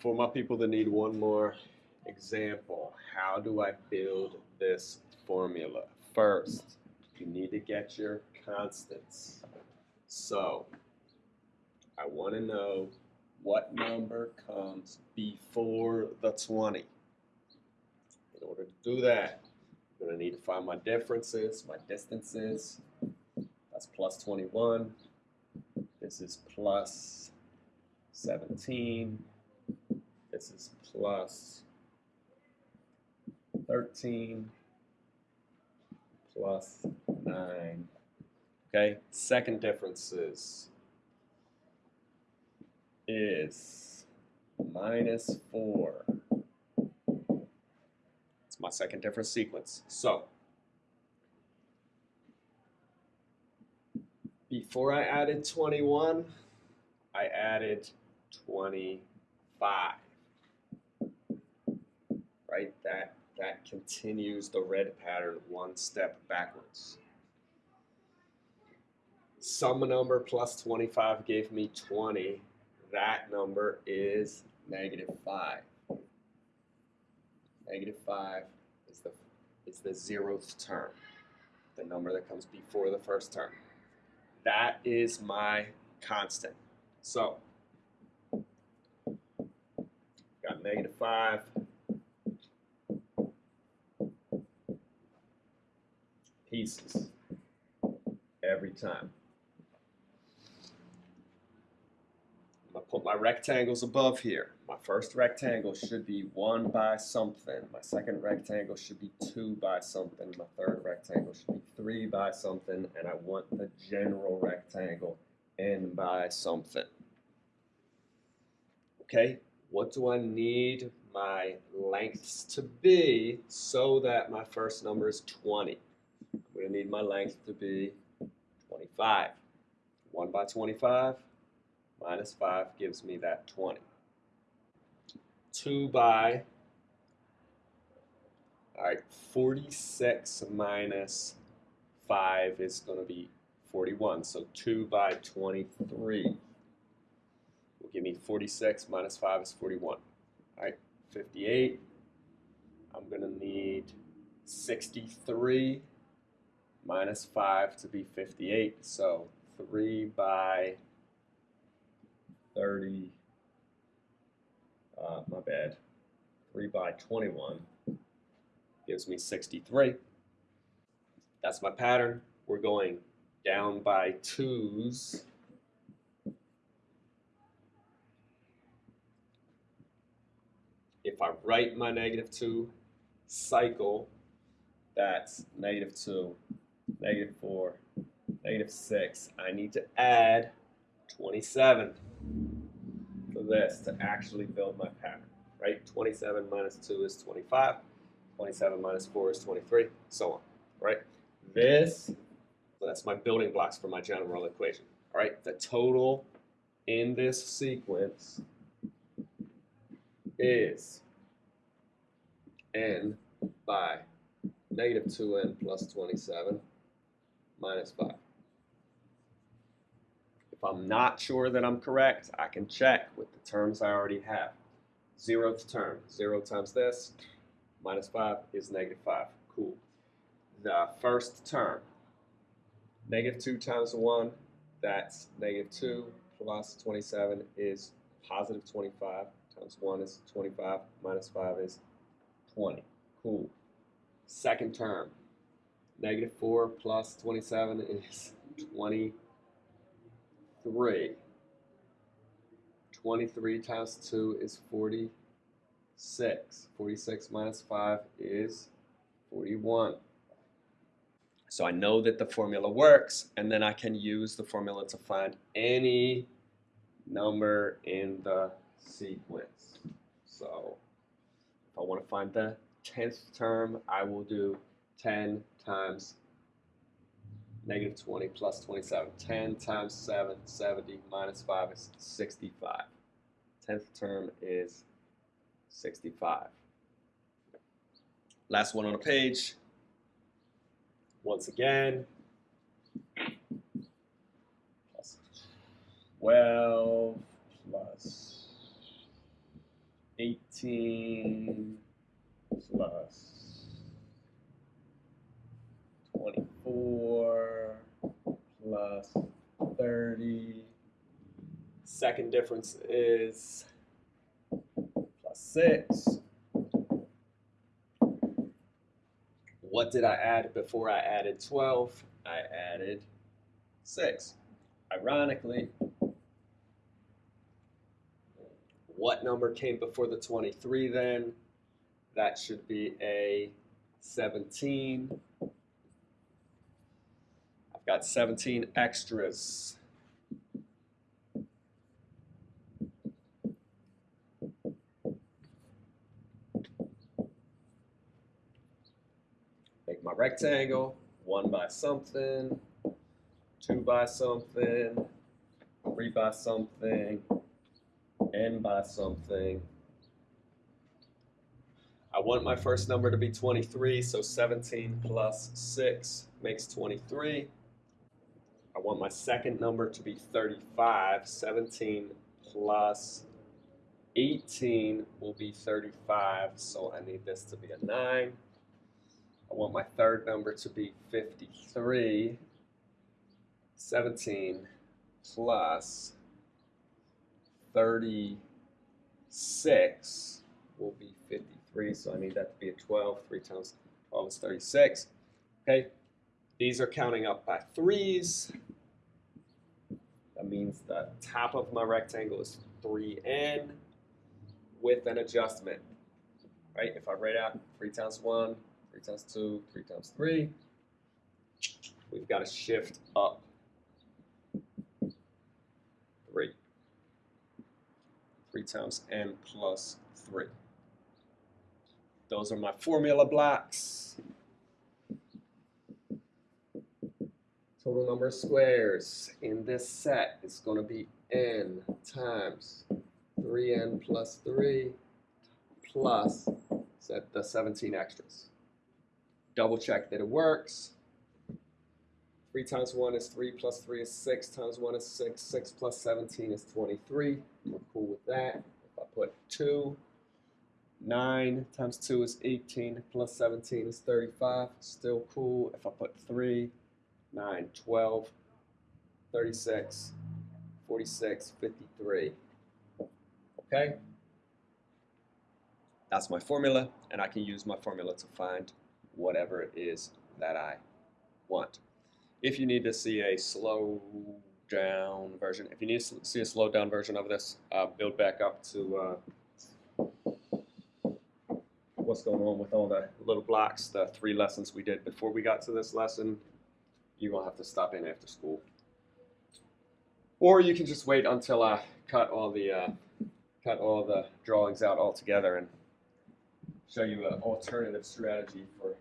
for my people that need one more example, how do I build this formula? First, you need to get your constants. So, I want to know what number comes before the 20. In order to do that, I'm going to need to find my differences, my distances. That's plus 21. This is plus 17. This is plus 13 plus 9. Okay, second difference is, is minus 4. It's my second difference sequence. So, before I added 21, I added 25. Right? That that continues the red pattern one step backwards. Some number plus 25 gave me 20. That number is negative 5. Negative 5 is the, is the zeroth term, the number that comes before the first term. That is my constant. So, got negative 5. Pieces every time. I'm going to put my rectangles above here. My first rectangle should be 1 by something. My second rectangle should be 2 by something. My third rectangle should be 3 by something. And I want the general rectangle n by something. Okay, what do I need my lengths to be so that my first number is 20? Going to need my length to be 25. 1 by 25 minus 5 gives me that 20. 2 by, all right, 46 minus 5 is going to be 41. So 2 by 23 will give me 46 minus 5 is 41. All right, 58. I'm going to need 63 minus 5 to be 58. So 3 by 30, uh, my bad, 3 by 21 gives me 63. That's my pattern. We're going down by twos. If I write my negative 2 cycle, that's negative 2, negative 4, negative 6. I need to add 27 for this to actually build my pattern, right? 27 minus 2 is 25. 27 minus 4 is 23, so on, right? This so that's my building blocks for my general equation. All right, the total in this sequence is n by negative 2n plus 27 minus 5. If I'm not sure that I'm correct, I can check with the terms I already have. Zeroth term, 0 times this, minus 5 is negative 5. Cool. The first term, Negative 2 times 1, that's negative 2 plus 27 is positive 25 times 1 is 25 minus 5 is 20. Cool. Second term, negative 4 plus 27 is 23. 23 times 2 is 46. 46 minus 5 is 41. So I know that the formula works, and then I can use the formula to find any number in the sequence. So if I want to find the 10th term, I will do 10 times negative 20 plus 27. 10 times 7, 70 minus 5 is 65. 10th term is 65. Last one on the page, once again. Plus 12 plus 18 plus 24 plus 30. Second difference is plus 6. What did I add before I added 12? I added 6. Ironically, what number came before the 23 then? That should be a 17. Got 17 extras. Make my rectangle, one by something, two by something, three by something, n by something. I want my first number to be 23, so 17 plus 6 makes 23. I want my second number to be 35. 17 plus 18 will be 35, so I need this to be a 9. I want my third number to be 53. 17 plus 36 will be 53, so I need that to be a 12. 3 times 12 is 36. Okay, these are counting up by threes. That means the top of my rectangle is 3n with an adjustment. Right, if I write out 3 times 1, 3 times 2, 3 times 3, we've got to shift up 3. 3 times n plus 3. Those are my formula blocks. Total number of squares in this set is going to be n times 3n plus 3 plus set the 17 extras. Double check that it works. 3 times 1 is 3 plus 3 is 6 times 1 is 6. 6 plus 17 is 23. We're cool with that. If I put 2, 9 times 2 is 18 plus 17 is 35. Still cool. If I put 3, 9, 12, 36, 46, 53. Okay? That's my formula, and I can use my formula to find whatever it is that I want. If you need to see a slow down version, if you need to see a slow down version of this, uh, build back up to uh, what's going on with all the little blocks, the three lessons we did before we got to this lesson, going to have to stop in after school. Or you can just wait until I cut all the uh, cut all the drawings out altogether and show you an alternative strategy for